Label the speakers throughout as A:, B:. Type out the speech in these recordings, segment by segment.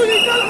A: Holy God!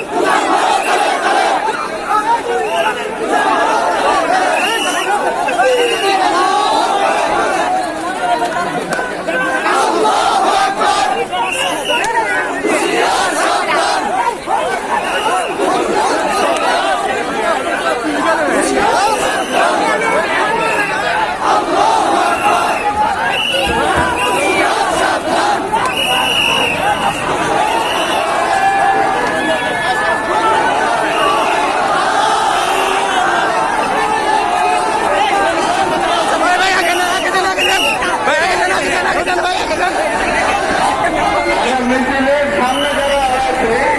A: মিছিলের সামনে যারা আছে